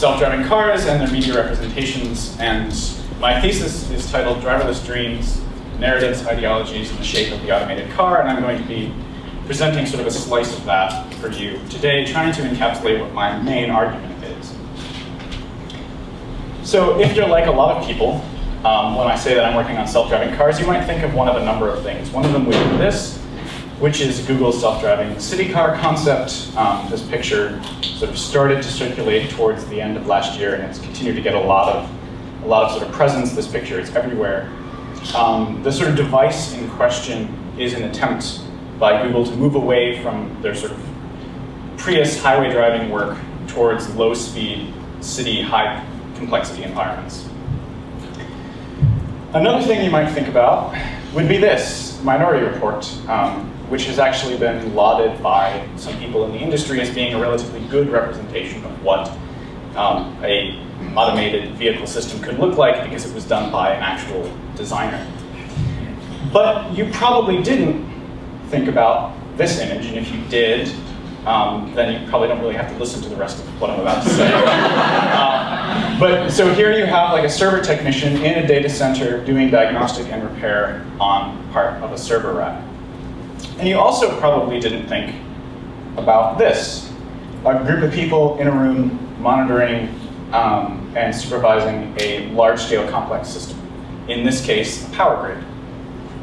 self-driving cars and their media representations. And my thesis is titled Driverless Dreams, Narratives, Ideologies, and the Shape of the Automated Car. And I'm going to be presenting sort of a slice of that for you today, trying to encapsulate what my main argument is. So if you're like a lot of people, um, when I say that I'm working on self-driving cars, you might think of one of a number of things. One of them would be this, which is Google's self-driving city car concept. Um, this picture sort of started to circulate towards the end of last year, and it's continued to get a lot of a lot of sort of presence. This picture is everywhere. Um, the sort of device in question is an attempt by Google to move away from their sort of Prius highway driving work towards low-speed city high complexity environments. Another thing you might think about would be this Minority Report. Um, which has actually been lauded by some people in the industry as being a relatively good representation of what um, a automated vehicle system could look like because it was done by an actual designer. But you probably didn't think about this image, and if you did, um, then you probably don't really have to listen to the rest of what I'm about to say. uh, but so here you have like a server technician in a data center doing diagnostic and repair on part of a server rack. And you also probably didn't think about this. A group of people in a room monitoring um, and supervising a large-scale complex system. In this case, a power grid.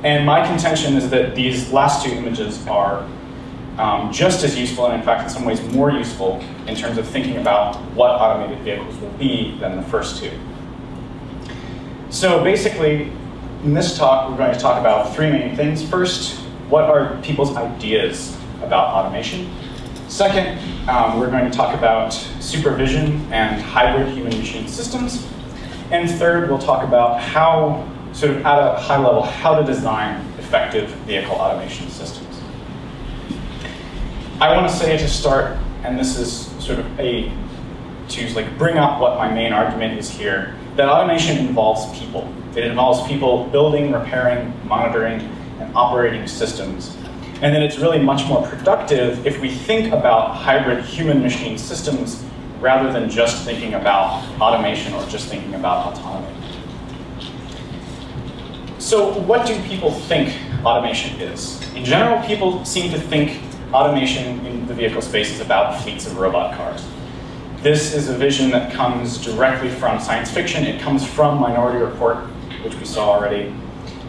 And my contention is that these last two images are um, just as useful, and in fact, in some ways more useful, in terms of thinking about what automated vehicles will be than the first two. So basically, in this talk, we're going to talk about three main things. First, what are people's ideas about automation? Second, um, we're going to talk about supervision and hybrid human-machine systems. And third, we'll talk about how, sort of at a high level, how to design effective vehicle automation systems. I want to say to start, and this is sort of a, to like bring up what my main argument is here, that automation involves people. It involves people building, repairing, monitoring, and operating systems. And then it's really much more productive if we think about hybrid human-machine systems rather than just thinking about automation or just thinking about autonomy. So what do people think automation is? In general, people seem to think automation in the vehicle space is about fleets of robot cars. This is a vision that comes directly from science fiction. It comes from Minority Report, which we saw already.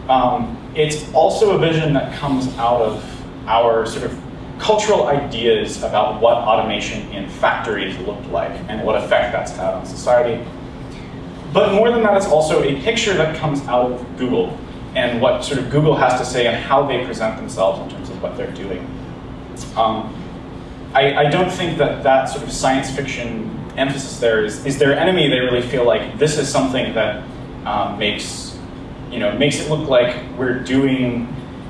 Um, it's also a vision that comes out of our sort of cultural ideas about what automation in factories looked like and what effect that's had on society. But more than that, it's also a picture that comes out of Google and what sort of Google has to say and how they present themselves in terms of what they're doing. Um, I, I, don't think that that sort of science fiction emphasis there is, is their enemy. They really feel like this is something that um, makes you know, makes it look like we're doing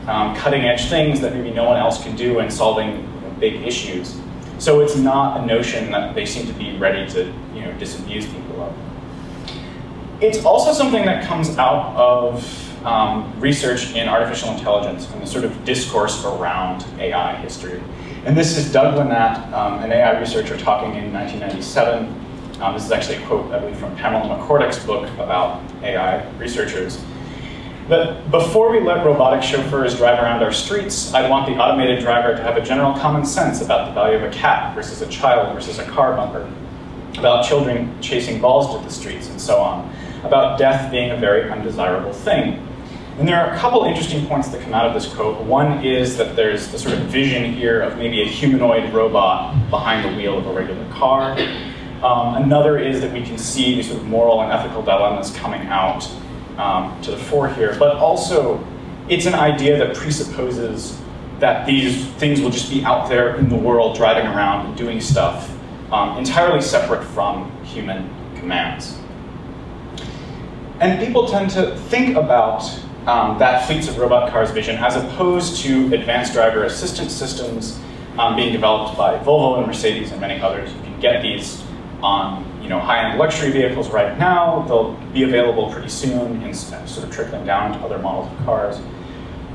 um, cutting edge things that maybe no one else can do and solving you know, big issues. So it's not a notion that they seem to be ready to you know, disabuse people of. It's also something that comes out of um, research in artificial intelligence and the sort of discourse around AI history. And this is Doug Lenat, um, an AI researcher talking in 1997. Um, this is actually a quote, I believe, from Pamela McCorduck's book about AI researchers that before we let robotic chauffeurs drive around our streets, I'd want the automated driver to have a general common sense about the value of a cat versus a child versus a car bumper, about children chasing balls to the streets and so on, about death being a very undesirable thing. And there are a couple interesting points that come out of this quote. One is that there's the sort of vision here of maybe a humanoid robot behind the wheel of a regular car. Um, another is that we can see these sort of moral and ethical dilemmas coming out um, to the fore here, but also it's an idea that presupposes that these things will just be out there in the world driving around and doing stuff um, entirely separate from human commands. And people tend to think about um, that fleets of robot cars vision as opposed to advanced driver assistance systems um, being developed by Volvo and Mercedes and many others. You can get these on you know, high-end luxury vehicles right now. They'll be available pretty soon and sort of trickling down to other models of cars.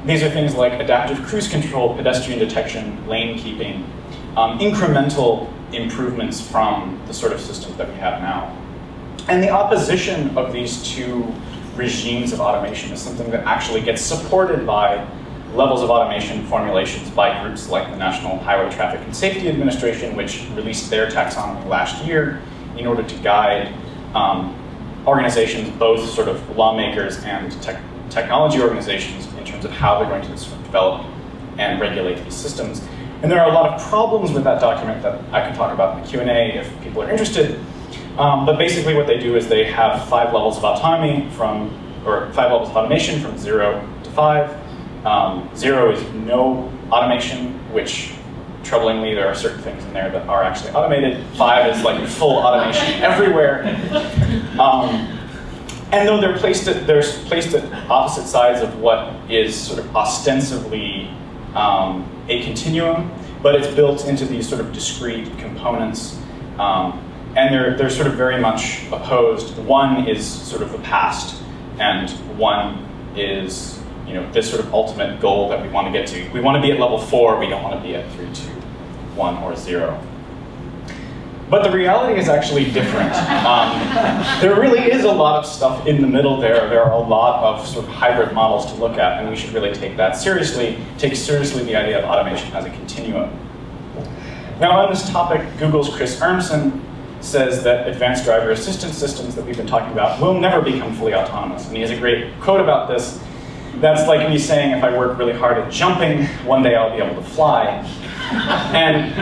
These are things like adaptive cruise control, pedestrian detection, lane keeping. um, incremental improvements from the sort of systems that we have now. And the opposition of these two regimes of automation is something that actually gets supported by levels of automation formulations by groups like the National Highway Traffic and Safety Administration, which released their taxonomy last year in order to guide um, organizations, both sort of lawmakers and te technology organizations, in terms of how they're going to develop and regulate these systems. And there are a lot of problems with that document that I can talk about in the Q&A if people are interested. Um, but basically what they do is they have five levels of autonomy from, or five levels of automation from zero to five. Um, zero is no automation, which troublingly there are certain things in there that are actually automated. Five is like full automation everywhere. Um, and though they're placed at, they're placed at opposite sides of what is sort of ostensibly um, a continuum, but it's built into these sort of discrete components. Um, and they're, they're sort of very much opposed. One is sort of the past, and one is you know, this sort of ultimate goal that we want to get to. We want to be at level four, we don't want to be at three, two, one, or zero. But the reality is actually different. Um, there really is a lot of stuff in the middle there. There are a lot of sort of hybrid models to look at, and we should really take that seriously, take seriously the idea of automation as a continuum. Now on this topic, Google's Chris Urmson says that advanced driver assistance systems that we've been talking about will never become fully autonomous. And he has a great quote about this. That's like me saying if I work really hard at jumping, one day I'll be able to fly. and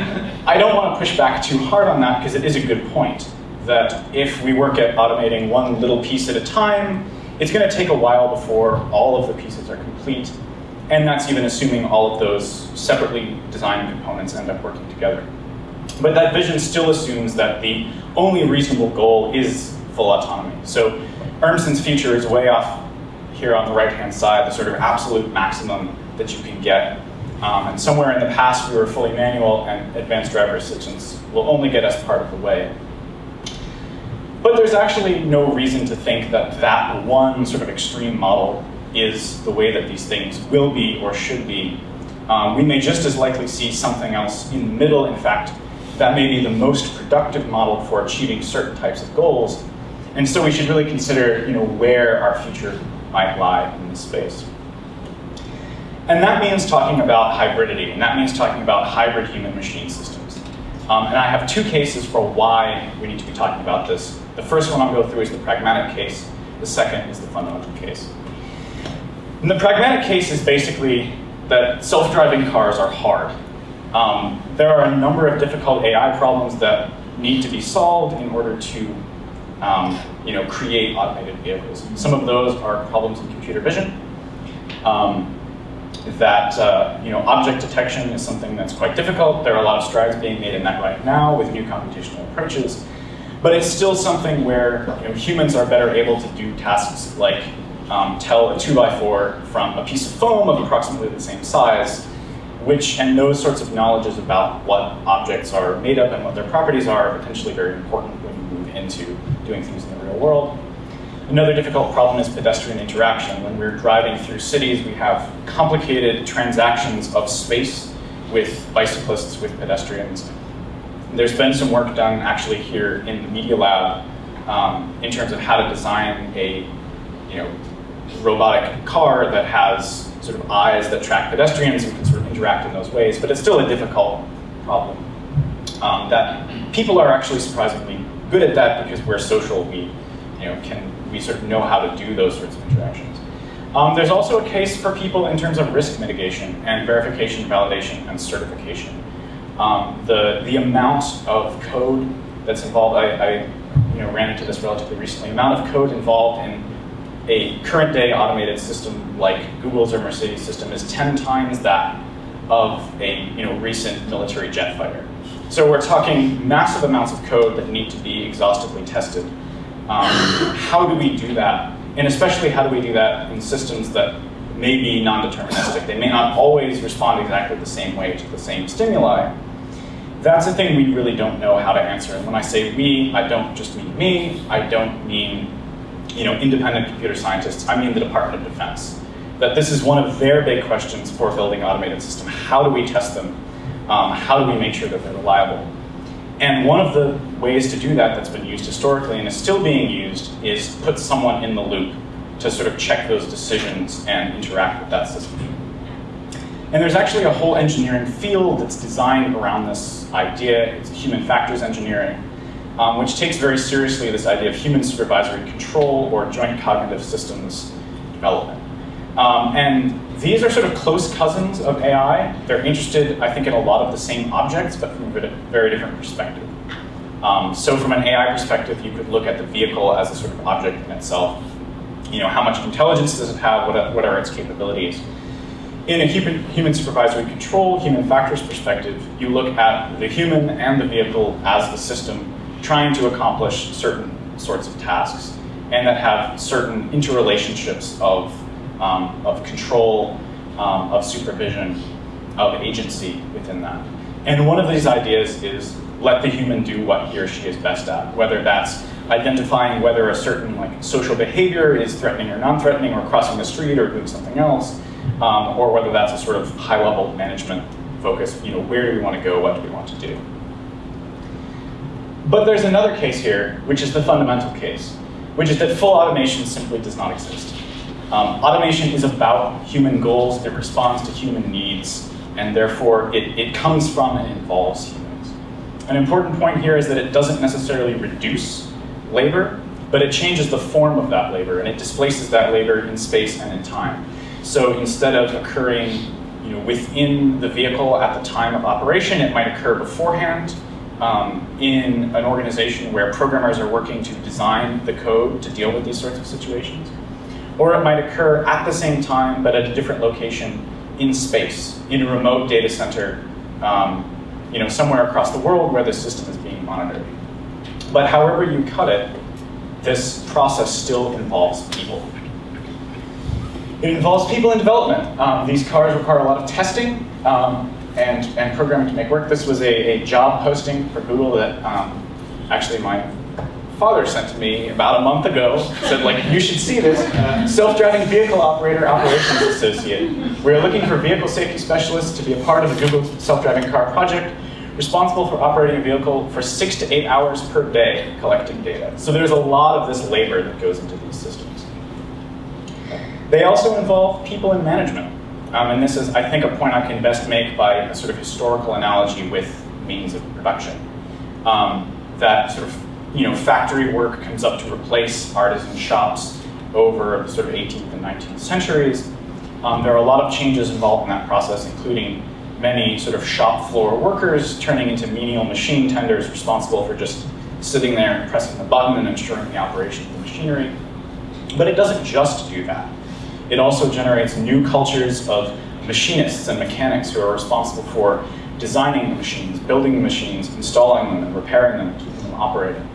I don't want to push back too hard on that because it is a good point that if we work at automating one little piece at a time, it's going to take a while before all of the pieces are complete. And that's even assuming all of those separately designed components end up working together. But that vision still assumes that the only reasonable goal is full autonomy. So Urmson's future is way off here on the right-hand side, the sort of absolute maximum that you can get. Um, and somewhere in the past, we were fully manual, and advanced driver assistance will only get us part of the way. But there's actually no reason to think that that one sort of extreme model is the way that these things will be or should be. Um, we may just as likely see something else in the middle, in fact, that may be the most productive model for achieving certain types of goals. And so we should really consider you know, where our future might lie in this space. And that means talking about hybridity, and that means talking about hybrid human-machine systems. Um, and I have two cases for why we need to be talking about this. The first one I'll go through is the pragmatic case. The second is the fundamental case. And the pragmatic case is basically that self-driving cars are hard. Um, there are a number of difficult AI problems that need to be solved in order to um, you know, create automated vehicles. Some of those are problems in computer vision. Um, that uh, you know, object detection is something that's quite difficult. There are a lot of strides being made in that right now with new computational approaches. But it's still something where you know, humans are better able to do tasks like um, tell a 2x4 from a piece of foam of approximately the same size which, and those sorts of knowledges about what objects are made of and what their properties are, are potentially very important when you move into doing things in the real world. Another difficult problem is pedestrian interaction. When we're driving through cities, we have complicated transactions of space with bicyclists, with pedestrians. There's been some work done actually here in the Media Lab um, in terms of how to design a you know, robotic car that has sort of eyes that track pedestrians and can sort of interact in those ways, but it's still a difficult problem. Um, that people are actually surprisingly good at that because we're social, we, you know, can, we sort of know how to do those sorts of interactions. Um, there's also a case for people in terms of risk mitigation and verification, validation, and certification. Um, the, the amount of code that's involved, I, I you know, ran into this relatively recently, amount of code involved in a current day automated system like Google's or Mercedes system is 10 times that of a you know, recent military jet fighter. So we're talking massive amounts of code that need to be exhaustively tested. Um, how do we do that? And especially how do we do that in systems that may be non-deterministic? They may not always respond exactly the same way to the same stimuli. That's a thing we really don't know how to answer. And when I say we, I don't just mean me, I don't mean you know, independent computer scientists, I mean the Department of Defense. That this is one of their big questions for building automated system. How do we test them? Um, how do we make sure that they're reliable? And one of the ways to do that that's been used historically and is still being used is put someone in the loop to sort of check those decisions and interact with that system. And there's actually a whole engineering field that's designed around this idea. It's human factors engineering, um, which takes very seriously this idea of human supervisory control or joint cognitive systems development. Um, and these are sort of close cousins of AI. They're interested, I think, in a lot of the same objects, but from a very different perspective. Um, so from an AI perspective, you could look at the vehicle as a sort of object in itself. You know, how much intelligence does it have? What what are its capabilities? In a human, human supervisory control, human factors perspective, you look at the human and the vehicle as the system trying to accomplish certain sorts of tasks and that have certain interrelationships of um, of control, um, of supervision, of agency within that. And one of these ideas is let the human do what he or she is best at, whether that's identifying whether a certain like social behavior is threatening or non-threatening or crossing the street or doing something else, um, or whether that's a sort of high-level management focus, you know, where do we want to go, what do we want to do? But there's another case here, which is the fundamental case, which is that full automation simply does not exist. Um, automation is about human goals, it responds to human needs, and therefore it, it comes from and involves humans. An important point here is that it doesn't necessarily reduce labor, but it changes the form of that labor, and it displaces that labor in space and in time. So instead of occurring you know, within the vehicle at the time of operation, it might occur beforehand um, in an organization where programmers are working to design the code to deal with these sorts of situations or it might occur at the same time but at a different location in space, in a remote data center, um, you know, somewhere across the world where the system is being monitored. But however you cut it, this process still involves people. It involves people in development. Um, these cars require a lot of testing um, and, and programming to make work. This was a, a job posting for Google that um, actually my father sent to me about a month ago. Said, like, you should see this. Self-driving vehicle operator operations associate. We're looking for vehicle safety specialists to be a part of the Google self-driving car project, responsible for operating a vehicle for six to eight hours per day, collecting data. So there's a lot of this labor that goes into these systems. They also involve people in management. Um, and this is, I think, a point I can best make by a sort of historical analogy with means of production. Um, that sort of you know, factory work comes up to replace artisan shops over sort of 18th and 19th centuries. Um, there are a lot of changes involved in that process, including many sort of shop floor workers turning into menial machine tenders responsible for just sitting there and pressing the button and ensuring the operation of the machinery. But it doesn't just do that. It also generates new cultures of machinists and mechanics who are responsible for designing the machines, building the machines, installing them, and repairing them, keeping them operating.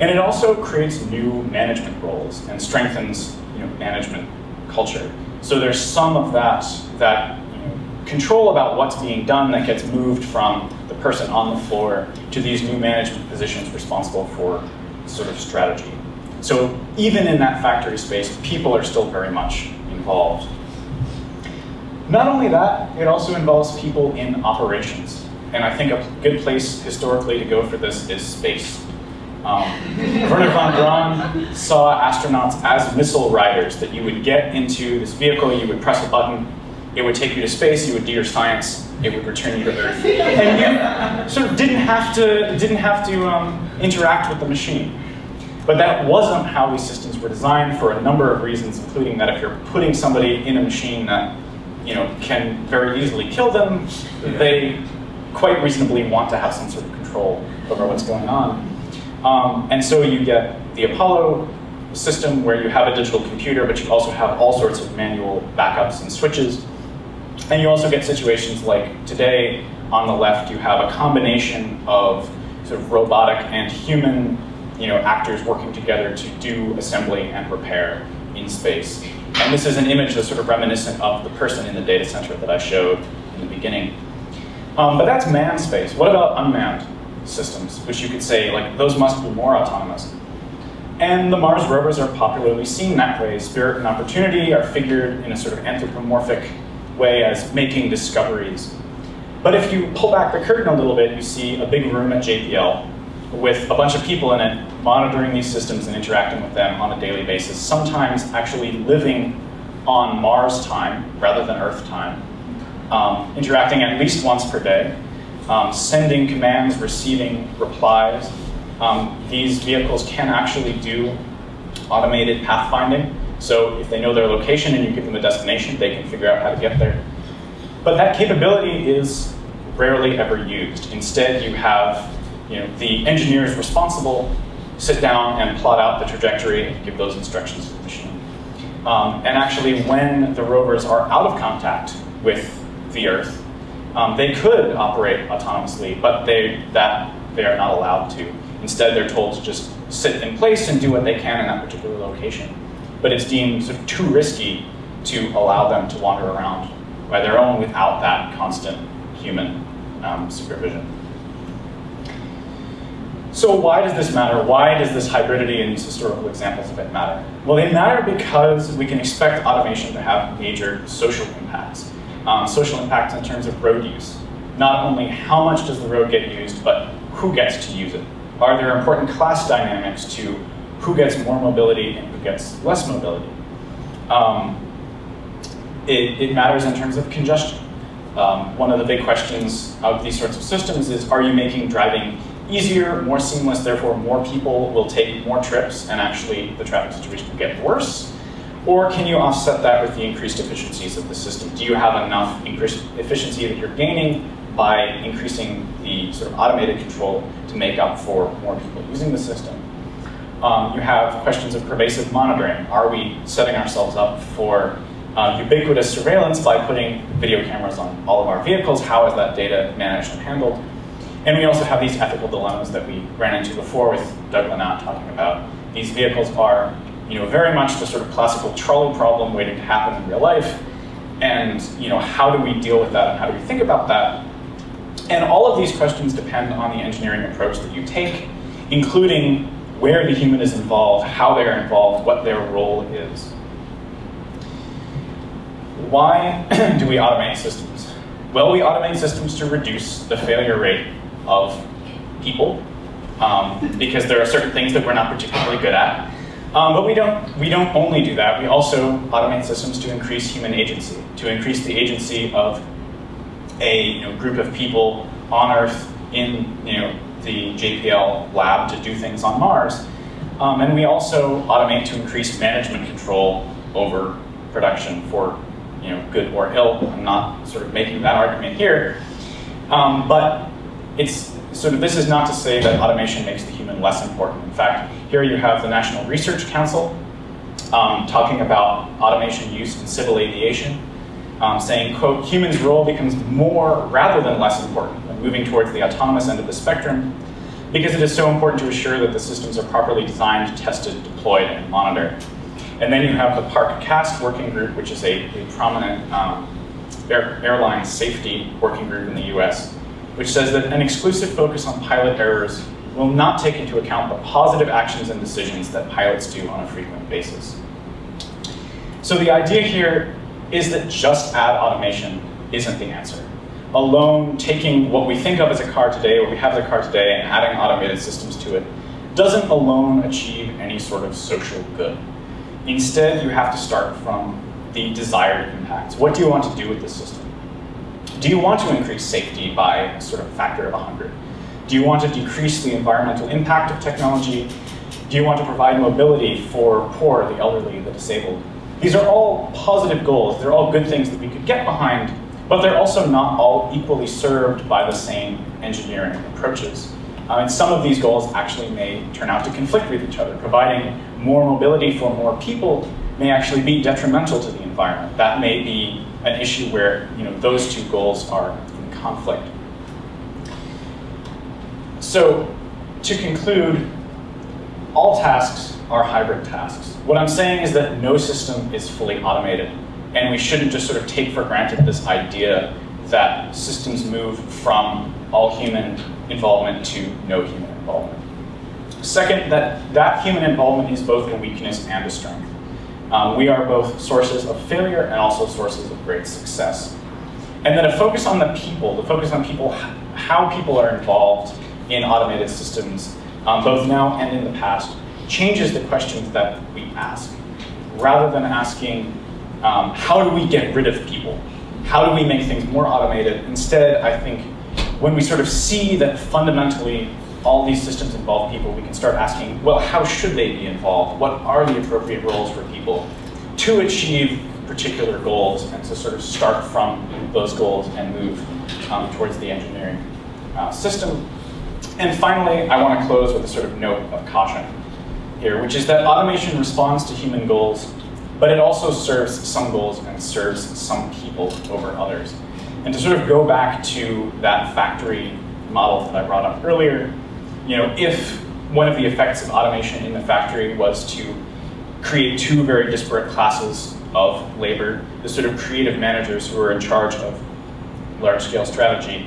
And it also creates new management roles and strengthens you know, management culture. So there's some of that, that you know, control about what's being done that gets moved from the person on the floor to these new management positions responsible for sort of strategy. So even in that factory space, people are still very much involved. Not only that, it also involves people in operations. And I think a good place historically to go for this is space. Um, Wernher von Braun saw astronauts as missile riders, that you would get into this vehicle, you would press a button, it would take you to space, you would do your science, it would return you to Earth. And you sort of didn't have to, didn't have to um, interact with the machine. But that wasn't how these systems were designed for a number of reasons, including that if you're putting somebody in a machine that you know, can very easily kill them, they quite reasonably want to have some sort of control over what's going on. Um, and so you get the Apollo system where you have a digital computer, but you also have all sorts of manual backups and switches. And you also get situations like today on the left, you have a combination of sort of robotic and human you know, actors working together to do assembly and repair in space. And this is an image that's sort of reminiscent of the person in the data center that I showed in the beginning. Um, but that's manned space. What about unmanned? Systems, which you could say, like, those must be more autonomous. And the Mars rovers are popularly seen that way. Spirit and Opportunity are figured in a sort of anthropomorphic way as making discoveries. But if you pull back the curtain a little bit, you see a big room at JPL with a bunch of people in it monitoring these systems and interacting with them on a daily basis, sometimes actually living on Mars time rather than Earth time, um, interacting at least once per day, um, sending commands, receiving replies. Um, these vehicles can actually do automated pathfinding. So if they know their location and you give them a destination, they can figure out how to get there. But that capability is rarely ever used. Instead, you have you know, the engineers responsible sit down and plot out the trajectory and give those instructions to the machine. Um, and actually, when the rovers are out of contact with the Earth, um, they could operate autonomously, but they, that, they are not allowed to. Instead, they're told to just sit in place and do what they can in that particular location. But it's deemed sort of too risky to allow them to wander around by their own without that constant human um, supervision. So why does this matter? Why does this hybridity and these historical examples of it matter? Well, they matter because we can expect automation to have major social impacts. Um, social impacts in terms of road use. Not only how much does the road get used, but who gets to use it. Are there important class dynamics to who gets more mobility and who gets less mobility? Um, it, it, matters in terms of congestion. Um, one of the big questions of these sorts of systems is, are you making driving easier, more seamless, therefore more people will take more trips and actually the traffic situation will get worse? Or can you offset that with the increased efficiencies of the system? Do you have enough increased efficiency that you're gaining by increasing the sort of automated control to make up for more people using the system? Um, you have questions of pervasive monitoring. Are we setting ourselves up for uh, ubiquitous surveillance by putting video cameras on all of our vehicles? How is that data managed and handled? And we also have these ethical dilemmas that we ran into before with Doug Lenat talking about. These vehicles are you know, very much the sort of classical trolley problem waiting to happen in real life. And you know, how do we deal with that and how do we think about that? And all of these questions depend on the engineering approach that you take, including where the human is involved, how they're involved, what their role is. Why do we automate systems? Well, we automate systems to reduce the failure rate of people um, because there are certain things that we're not particularly good at. Um, but we don't, we don't only do that. We also automate systems to increase human agency, to increase the agency of a you know, group of people on Earth in you know, the JPL lab to do things on Mars. Um, and we also automate to increase management control over production for you know, good or ill. I'm not sort of making that argument here. Um, but it's sort of, this is not to say that automation makes the human less important. In fact, here you have the National Research Council um, talking about automation use in civil aviation, um, saying, quote, humans' role becomes more rather than less important when moving towards the autonomous end of the spectrum because it is so important to assure that the systems are properly designed, tested, deployed, and monitored. And then you have the PARC CAST working group, which is a, a prominent um, air, airline safety working group in the US, which says that an exclusive focus on pilot errors will not take into account the positive actions and decisions that pilots do on a frequent basis. So the idea here is that just add automation isn't the answer. Alone, taking what we think of as a car today, what we have as a car today, and adding automated systems to it, doesn't alone achieve any sort of social good. Instead, you have to start from the desired impacts. What do you want to do with the system? Do you want to increase safety by a sort of factor of 100? Do you want to decrease the environmental impact of technology? Do you want to provide mobility for poor, the elderly, the disabled? These are all positive goals. They're all good things that we could get behind, but they're also not all equally served by the same engineering approaches. Uh, and some of these goals actually may turn out to conflict with each other. Providing more mobility for more people may actually be detrimental to the environment. That may be an issue where you know, those two goals are in conflict. So to conclude, all tasks are hybrid tasks. What I'm saying is that no system is fully automated, and we shouldn't just sort of take for granted this idea that systems move from all human involvement to no human involvement. Second, that that human involvement is both a weakness and a strength. Um, we are both sources of failure and also sources of great success. And then a focus on the people, the focus on people, how people are involved in automated systems, um, both now and in the past, changes the questions that we ask. Rather than asking, um, how do we get rid of people? How do we make things more automated? Instead, I think when we sort of see that fundamentally all these systems involve people, we can start asking, well, how should they be involved? What are the appropriate roles for people to achieve particular goals and to sort of start from those goals and move um, towards the engineering uh, system. And finally, I want to close with a sort of note of caution here, which is that automation responds to human goals, but it also serves some goals and serves some people over others. And to sort of go back to that factory model that I brought up earlier, you know, if one of the effects of automation in the factory was to create two very disparate classes of labor, the sort of creative managers who are in charge of large-scale strategy,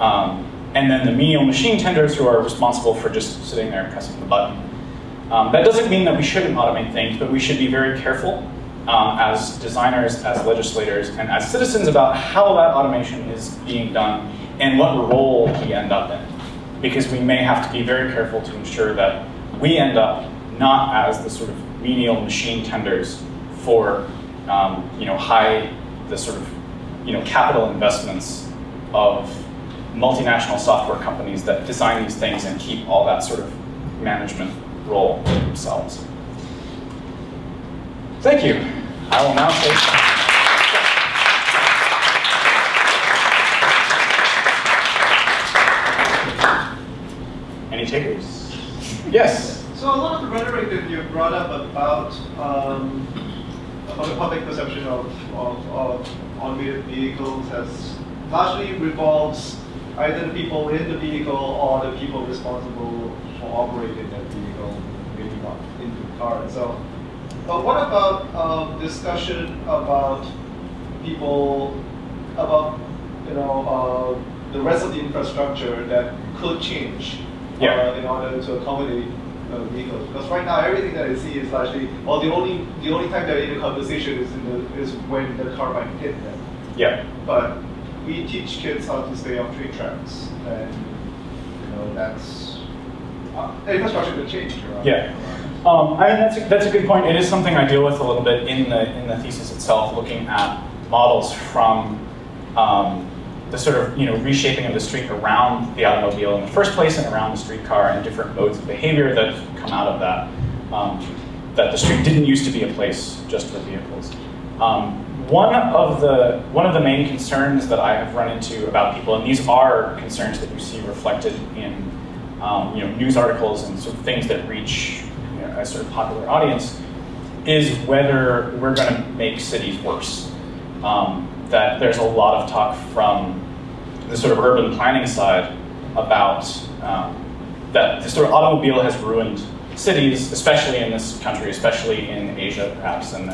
um, and then the menial machine tenders who are responsible for just sitting there and pressing the button. Um, that doesn't mean that we shouldn't automate things, but we should be very careful um, as designers, as legislators, and as citizens about how that automation is being done and what role we end up in. Because we may have to be very careful to ensure that we end up not as the sort of menial machine tenders for um, you know, high, the sort of you know, capital investments of multinational software companies that design these things and keep all that sort of management role themselves. Thank you. I will now take Any takers? Yes. So a lot of the rhetoric that you brought up about um, about the public perception of, of, of automated vehicles has largely revolves either the people in the vehicle or the people responsible for operating that vehicle, maybe not in the car itself. But what about uh, discussion about people, about you know uh, the rest of the infrastructure that could change yeah. uh, in order to accommodate uh, vehicles? Because right now everything that I see is largely, well, the only the only time they're in a conversation is in the is when the car might hit them. Yeah. But we teach kids how to stay off train tracks, and you know that's uh, infrastructure could change. Around, yeah. Um, I mean that's a, that's a good point. It is something I deal with a little bit in the in the thesis itself, looking at models from um, the sort of you know reshaping of the street around the automobile in the first place and around the streetcar and different modes of behavior that come out of that. Um, that the street didn't used to be a place just for vehicles. Um, one of the one of the main concerns that I have run into about people, and these are concerns that you see reflected in um, you know news articles and sort of things that reach you know, a sort of popular audience, is whether we're going to make cities worse. Um, that there's a lot of talk from the sort of urban planning side about um, that the sort of automobile has ruined cities, especially in this country, especially in Asia, perhaps, and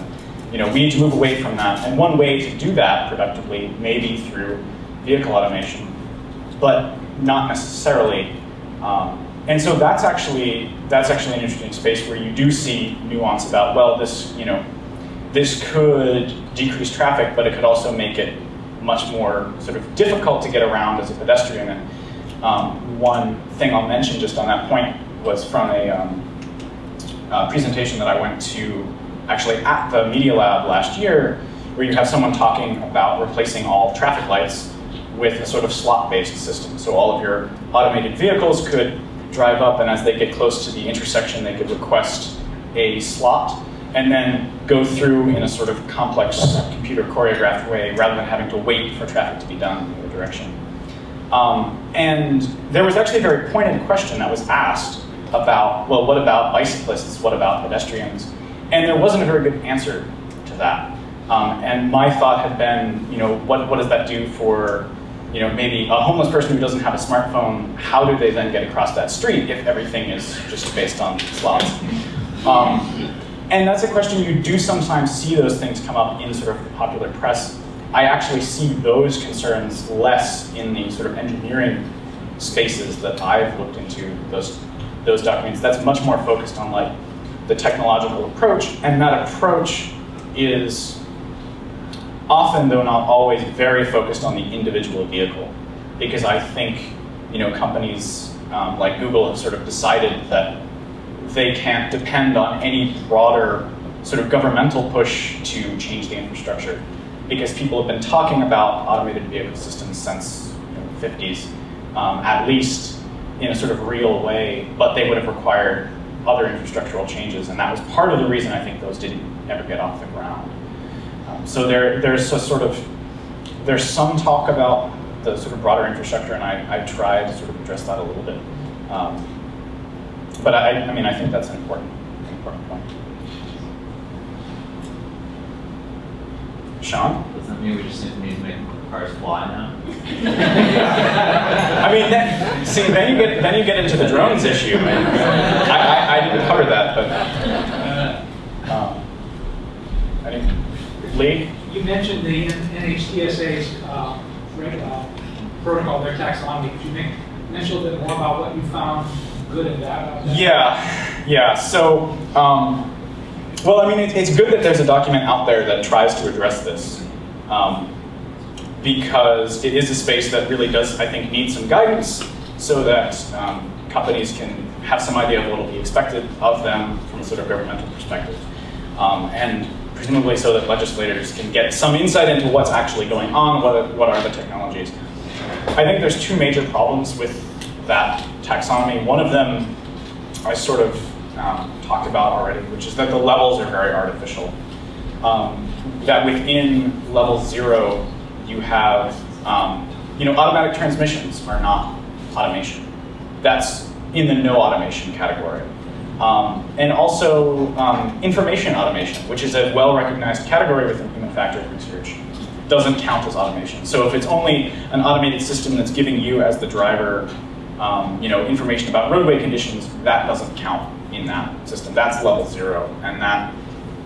you know, we need to move away from that. And one way to do that productively may be through vehicle automation, but not necessarily. Um, and so that's actually that's actually an interesting space where you do see nuance about well, this you know, this could decrease traffic, but it could also make it much more sort of difficult to get around as a pedestrian. And um, one thing I'll mention just on that point was from a, um, a presentation that I went to actually at the Media Lab last year, where you have someone talking about replacing all traffic lights with a sort of slot-based system. So all of your automated vehicles could drive up, and as they get close to the intersection, they could request a slot, and then go through in a sort of complex computer choreographed way, rather than having to wait for traffic to be done in the direction. Um, and there was actually a very pointed question that was asked about, well, what about bicyclists? What about pedestrians? And there wasn't a very good answer to that. Um, and my thought had been, you know, what, what does that do for, you know, maybe a homeless person who doesn't have a smartphone, how do they then get across that street if everything is just based on slots? Um, and that's a question you do sometimes see those things come up in sort of the popular press. I actually see those concerns less in the sort of engineering spaces that I've looked into those, those documents. That's much more focused on like the technological approach, and that approach is often, though not always, very focused on the individual vehicle. Because I think you know, companies um, like Google have sort of decided that they can't depend on any broader sort of governmental push to change the infrastructure. Because people have been talking about automated vehicle systems since you know, the 50s, um, at least in a sort of real way, but they would have required other infrastructural changes, and that was part of the reason I think those didn't ever get off the ground. Um, so there, there's a sort of, there's some talk about the sort of broader infrastructure, and I, I try to sort of address that a little bit. Um, but I, I mean, I think that's an important, important point. Sean? Does that mean we just need to make cars fly now? I mean, then, see, then you get then you get into the drones issue, and I, I, I didn't cover that, but um, I. Lee? You mentioned the NHTSA's uh, uh, protocol, their taxonomy. Could you make, mention a little bit more about what you found good and bad about that? Yeah, yeah. So, um, well, I mean, it, it's good that there's a document out there that tries to address this. Um, because it is a space that really does, I think, need some guidance so that um, companies can have some idea of what will be expected of them from a sort of governmental perspective. Um, and presumably so that legislators can get some insight into what's actually going on, what, what are the technologies. I think there's two major problems with that taxonomy. One of them I sort of um, talked about already, which is that the levels are very artificial. Um, that within level zero, you have, um, you know, automatic transmissions are not automation. That's in the no automation category. Um, and also um, information automation, which is a well-recognized category within human factors research, doesn't count as automation. So if it's only an automated system that's giving you as the driver, um, you know, information about roadway conditions, that doesn't count in that system. That's level zero, and that,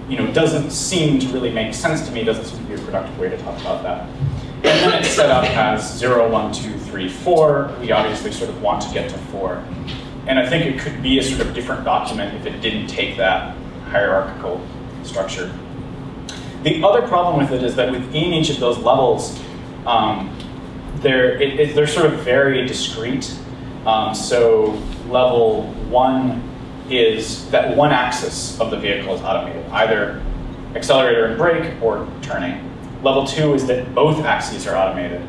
you know, doesn't seem to really make sense to me. Doesn't seem to be a productive way to talk about that. And then it's set up as 0, 1, 2, 3, 4. We obviously sort of want to get to 4. And I think it could be a sort of different document if it didn't take that hierarchical structure. The other problem with it is that within each of those levels, um, they're, it, it, they're sort of very discrete. Um, so level one is that one axis of the vehicle is automated, either accelerator and brake or turning. Level two is that both axes are automated.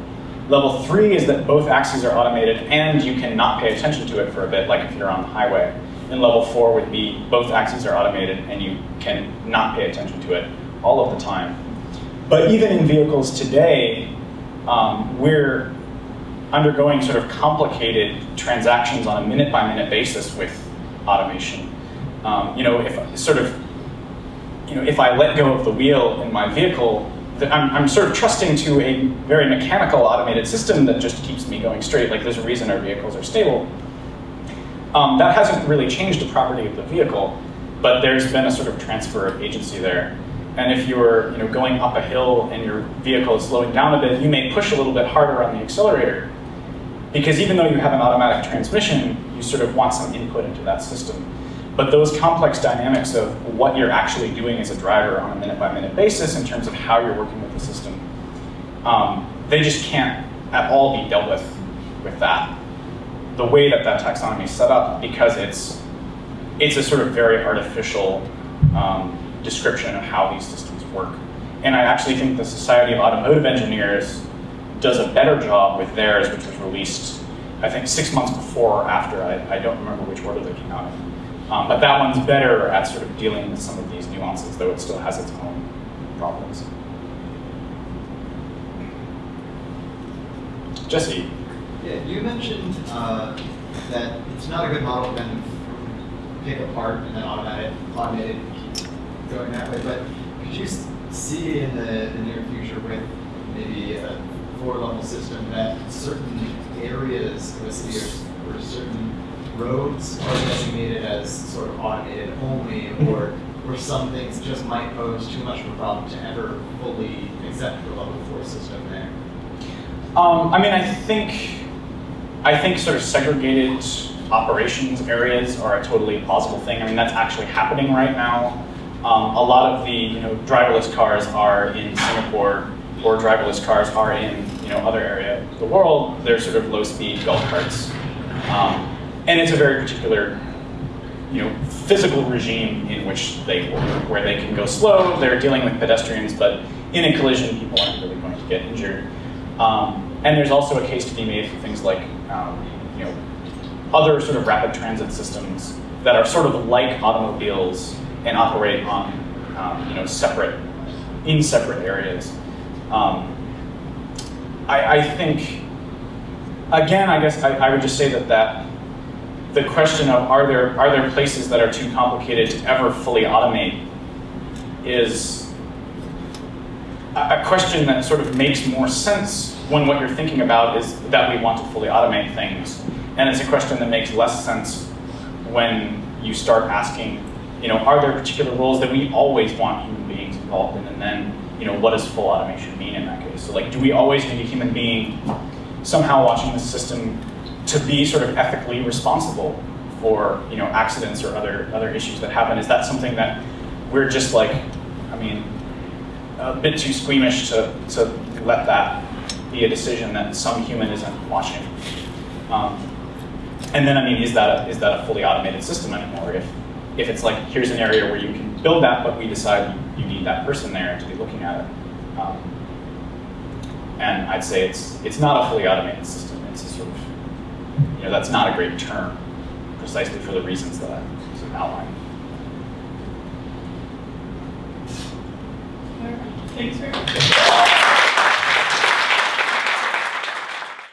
Level three is that both axes are automated and you cannot pay attention to it for a bit, like if you're on the highway. And level four would be both axes are automated and you can not pay attention to it all of the time. But even in vehicles today, um, we're undergoing sort of complicated transactions on a minute by minute basis with automation. Um, you know, if sort of, you know, if I let go of the wheel in my vehicle, I'm, I'm, sort of trusting to a very mechanical automated system that just keeps me going straight. Like there's a reason our vehicles are stable. Um, that hasn't really changed the property of the vehicle, but there's been a sort of transfer of agency there. And if you're you know, going up a hill and your vehicle is slowing down a bit, you may push a little bit harder on the accelerator. Because even though you have an automatic transmission, you sort of want some input into that system. But those complex dynamics of what you're actually doing as a driver on a minute by minute basis in terms of how you're working with the system, um, they just can't at all be dealt with with that. The way that that taxonomy is set up, because it's it's a sort of very artificial um, description of how these systems work. And I actually think the Society of Automotive Engineers does a better job with theirs, which was released, I think, six months before or after. I, I don't remember which order they came out in. Um, but that one's better at sort of dealing with some of these nuances, though it still has its own problems. Jesse. Yeah, you mentioned uh, that it's not a good model to kind of pick apart and then automate it, automate it, keep going that way. But could you see in the, the near future with maybe a four-level system that certain areas of a city or, or certain roads are designated as sort of automated only, or or some things just might pose too much of a problem to ever fully accept the level four system there? Um, I mean, I think I think sort of segregated operations areas are a totally plausible thing. I mean, that's actually happening right now. Um, a lot of the you know driverless cars are in Singapore or driverless cars are in you know other area of the world, they're sort of low-speed golf carts, um, and it's a very particular you know physical regime in which they work, where they can go slow. They're dealing with pedestrians, but in a collision, people aren't really going to get injured. Um, and there's also a case to be made for things like um, you know other sort of rapid transit systems that are sort of like automobiles and operate on um, you know separate in separate areas. Um, I, I think again, I guess I, I would just say that that the question of are there are there places that are too complicated to ever fully automate is a question that sort of makes more sense when what you're thinking about is that we want to fully automate things. And it's a question that makes less sense when you start asking, you know, are there particular roles that we always want human beings involved in? And then, you know, what does full automation mean in that case? So like, do we always need a human being somehow watching the system to be sort of ethically responsible for, you know, accidents or other, other issues that happen? Is that something that we're just like, I mean, a bit too squeamish to, to let that be a decision that some human isn't watching. Um, and then, I mean, is that a, is that a fully automated system anymore? If if it's like here's an area where you can build that, but we decide you need that person there to be looking at it. Um, and I'd say it's it's not a fully automated system. It's a sort of you know that's not a great term, precisely for the reasons that I sort of outlined. Thanks very much.